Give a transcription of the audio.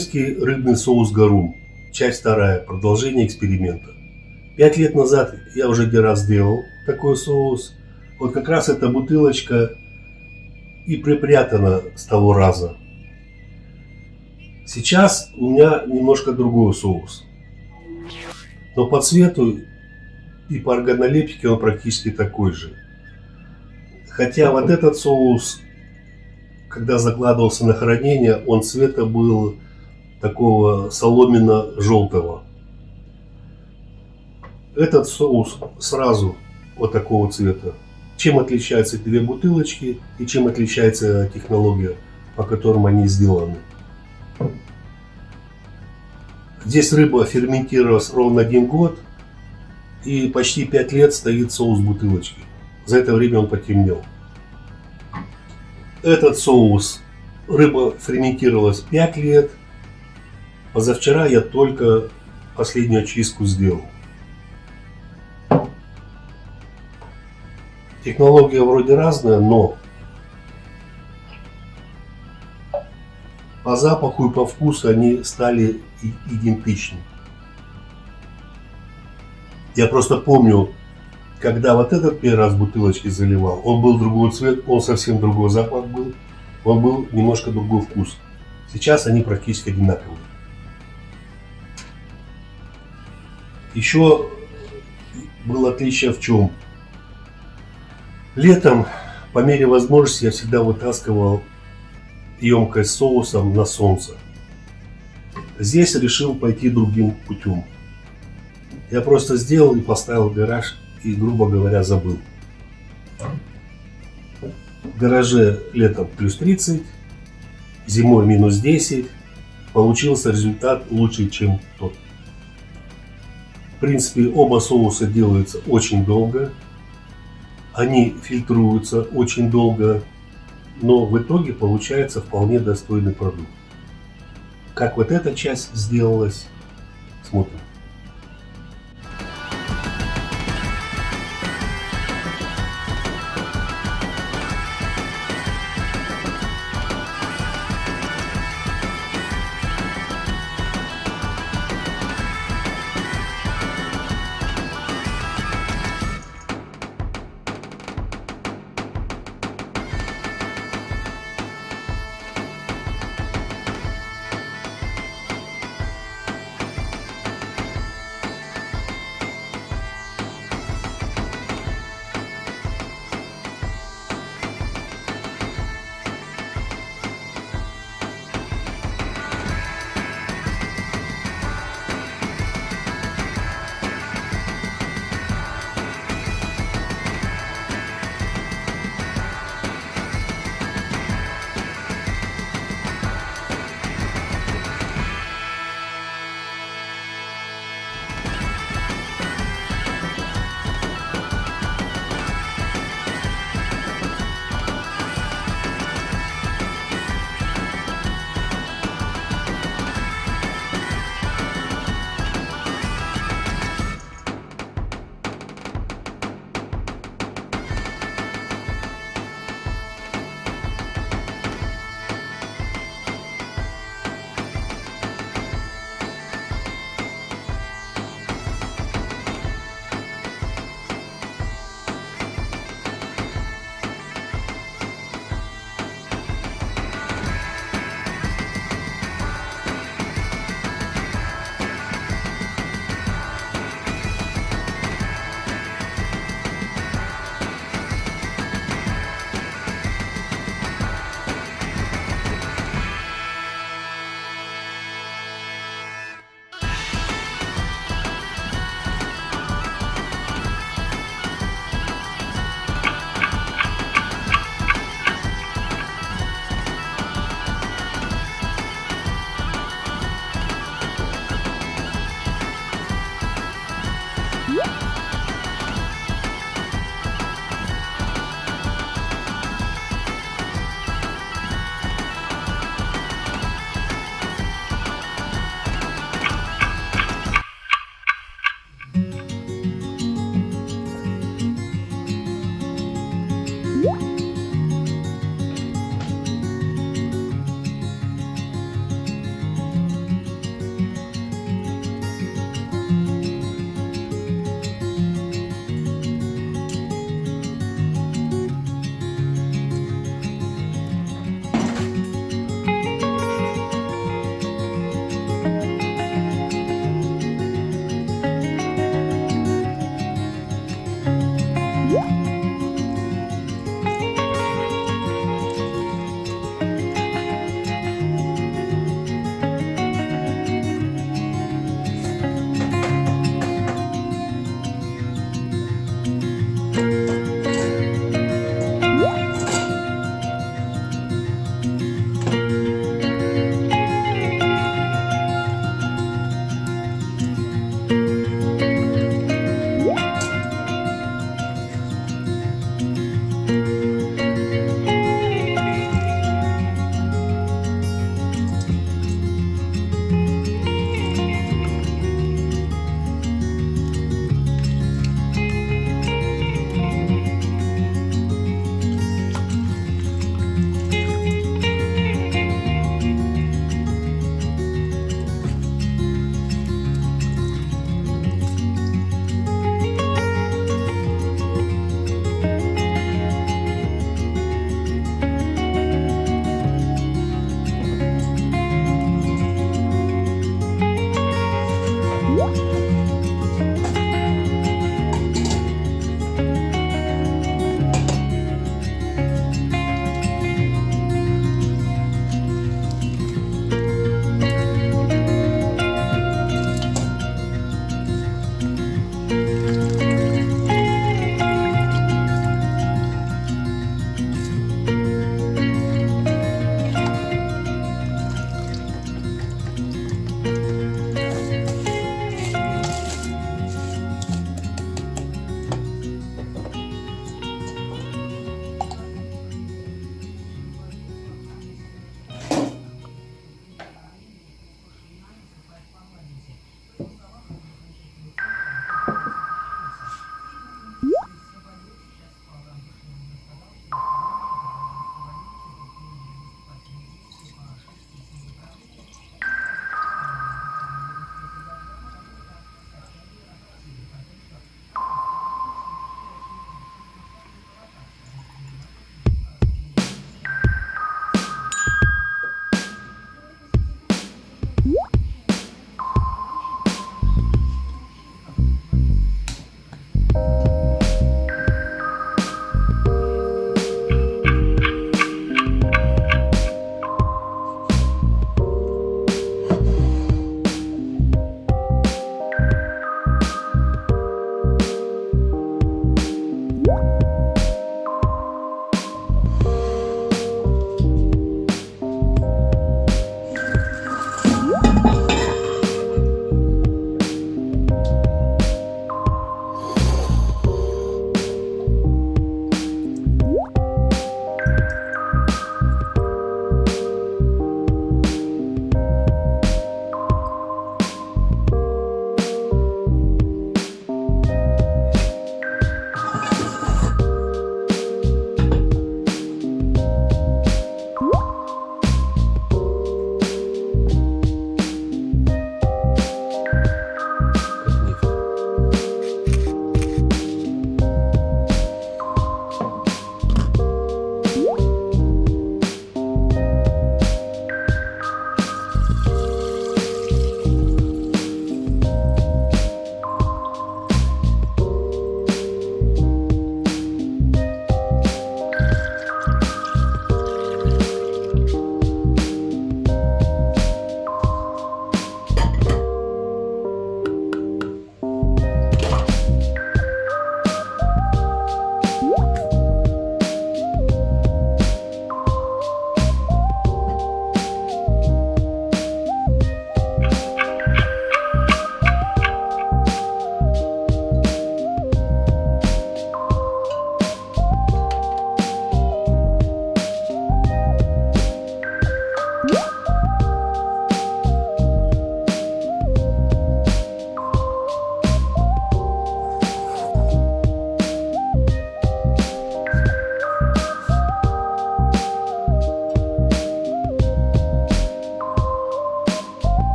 Римский рыбный соус гарум. Часть вторая. Продолжение эксперимента. Пять лет назад я уже один раз делал такой соус. Вот как раз эта бутылочка и припрятана с того раза. Сейчас у меня немножко другой соус. Но по цвету и по органолептике он практически такой же. Хотя вот этот соус, когда закладывался на хранение, он цвета был такого соломенно-желтого. Этот соус сразу вот такого цвета. Чем отличаются две бутылочки и чем отличается технология, по которым они сделаны. Здесь рыба ферментировалась ровно один год и почти 5 лет стоит соус бутылочки. За это время он потемнел. Этот соус рыба ферментировалась 5 лет. Позавчера я только последнюю очистку сделал. Технология вроде разная, но по запаху и по вкусу они стали идентичны. Я просто помню, когда вот этот первый раз бутылочки заливал, он был другой цвет, он совсем другой запах был, он был немножко другой вкус. Сейчас они практически одинаковые. Еще было отличие в чем? Летом, по мере возможности, я всегда вытаскивал емкость соусом на солнце. Здесь решил пойти другим путем. Я просто сделал и поставил гараж и, грубо говоря, забыл. В гараже летом плюс 30, зимой минус 10. Получился результат лучше, чем тот. В принципе, оба соуса делаются очень долго. Они фильтруются очень долго, но в итоге получается вполне достойный продукт. Как вот эта часть сделалась, смотрим.